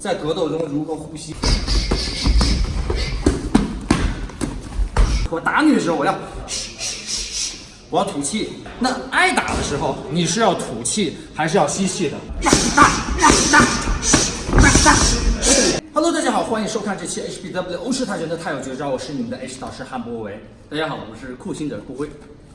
在格斗中如何呼吸。我打你的时候，我要我要吐气。那挨打的时候，你是要吐气还是要吸气的？Hello，大家好，欢迎收看这期 HBW 欧式泰拳的泰有绝招，我是你们的 H 导师汉博维。大家好，我是酷心者顾辉。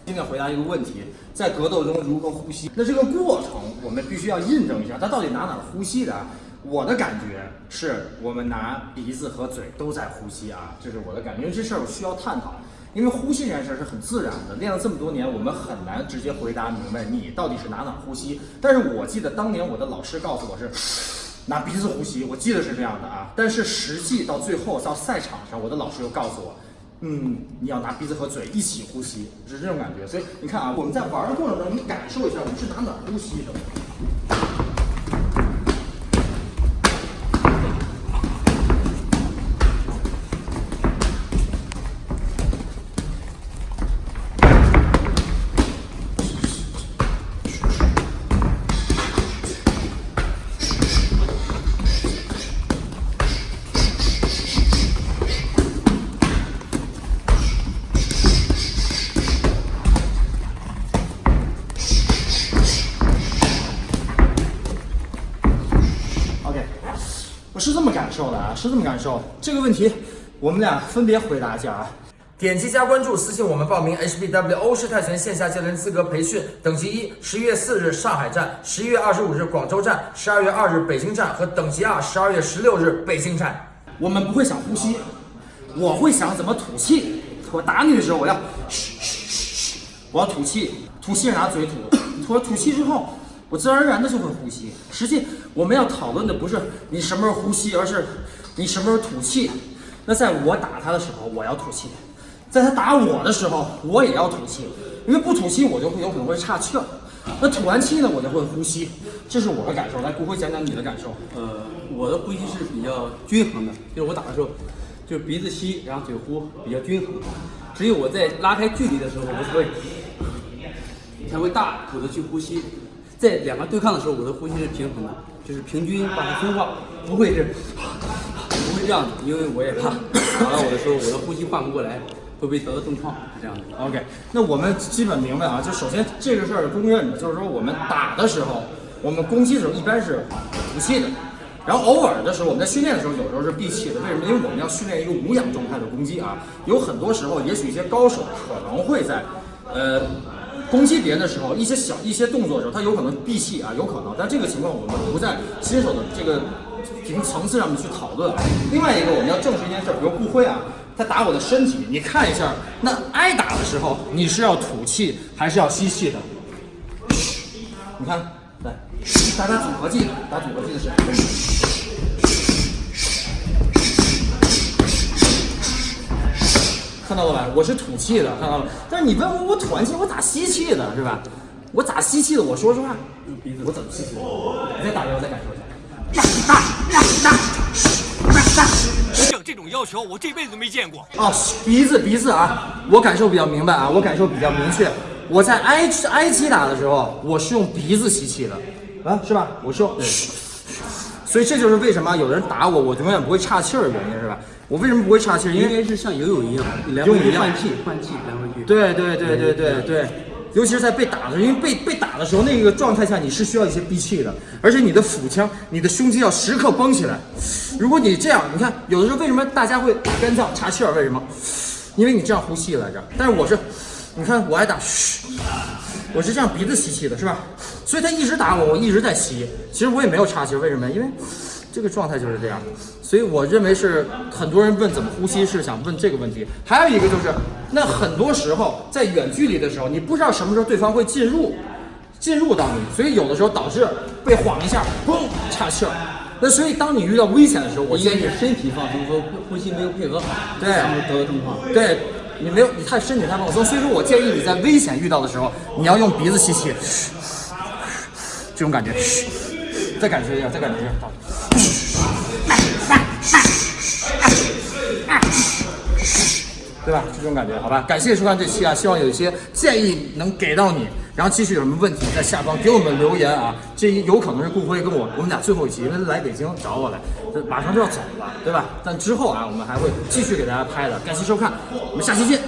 今天回答一个问题，在格斗中如何呼吸？那这个过程我们必须要印证一下，他到底哪哪呼吸的？我的感觉是我们拿鼻子和嘴都在呼吸啊，这是我的感觉，因为这事儿我需要探讨。因为呼吸这件事儿是很自然的，练了这么多年，我们很难直接回答明白你到底是哪哪呼吸。但是我记得当年我的老师告诉我是 拿鼻子呼吸，我记得是这样的啊。但是实际到最后到赛场上，我的老师又告诉我，嗯，你要拿鼻子和嘴一起呼吸，是这种感觉。所以你看啊，我们在玩的过程中，你感受一下我们是哪哪呼吸的。是这么感受的啊，是这么感受。这个问题，我们俩分别回答一下啊。点击加关注，私信我们报名 HBW 欧式泰拳线下教练资格培训等级一，十一月四日上海站，十一月二十五日广州站，十二月二日北京站和等级二，十二月十六日北京站。我们不会想呼吸，我会想怎么吐气。我打你的时候，我要嘘嘘嘘嘘，我要吐气，吐气是拿嘴吐，吐吐气之后。我自然而然的就会呼吸。实际我们要讨论的不是你什么时候呼吸，而是你什么时候吐气。那在我打他的时候，我要吐气；在他打我的时候，我也要吐气。因为不吐气，我就会有可能会岔气儿。那吐完气呢，我就会呼吸。这是我的感受。来，顾辉讲讲你的感受。呃，我的呼吸是比较均衡的，就是我打的时候，就是鼻子吸，然后嘴呼，比较均衡。只有我在拉开距离的时候，我才会才会大口的去呼吸。在两个对抗的时候，我的呼吸是平衡的，就是平均把它分化，不会是不会这样子，因为我也怕打到我的时候，我的呼吸换不过来，会不会得到重创？是这样的。OK，那我们基本明白啊，就首先这个事儿公认的，就是说我们打的时候，我们攻击的时候一般是不气的，然后偶尔的时候，我们在训练的时候，有时候是闭气的。为什么？因为我们要训练一个无氧状态的攻击啊，有很多时候，也许一些高手可能会在，呃。攻击别人的时候，一些小一些动作的时候，他有可能闭气啊，有可能。但这个情况我们不在新手的这个平层次上面去讨论。另外一个，我们要证实一件事，比如顾辉啊，他打我的身体，你看一下，那挨打的时候，你是要吐气还是要吸气的？你看，来，打打组合技，打组合技的时看到了吧？我是吐气的，看到了。但是你问我，我吐完气我咋吸气的，是吧？我咋吸气的？我说实话，鼻子我怎么吸气的？你再打一个，我再感受一下。像这种要求，我这辈子都没见过。哦，鼻子鼻子啊，我感受比较明白啊，我感受比较明确。我在挨挨击打？的时候，我是用鼻子吸气的，啊，是吧？我说，所以这就是为什么有人打？我，我永远不会岔气儿的原因，是吧？我为什么不会岔气？因为是像游泳一样，来回换气，换气，来回去。对对对对对对，尤其是在被打的时候，因为被被打的时候，那个状态下你是需要一些闭气的，而且你的腹腔、你的胸肌要时刻绷起来。如果你这样，你看有的时候为什么大家会干燥、岔气儿？为什么？因为你这样呼气来着。但是我是，你看我爱打嘘，我是这样鼻子吸气的，是吧？所以他一直打我，我一直在吸。其实我也没有岔气，为什么？因为。这个状态就是这样，所以我认为是很多人问怎么呼吸是想问这个问题。还有一个就是，那很多时候在远距离的时候，你不知道什么时候对方会进入，进入到你，所以有的时候导致被晃一下，嘣，岔气儿。那所以当你遇到危险的时候，我建议身体放松和呼吸没有配合好，对，然后得到状况。对，你没有，你太身体太放松，所以说我建议你在危险遇到的时候，你要用鼻子吸气，这种感觉，再感受一下，再感受一下。对吧？这种感觉，好吧？感谢收看这期啊，希望有一些建议能给到你，然后继续有什么问题在下方给我们留言啊。这有可能是顾辉跟我我们俩最后一期，因为来北京找我来，这马上就要走了，对吧？但之后啊，我们还会继续给大家拍的。感谢收看，我们下期见。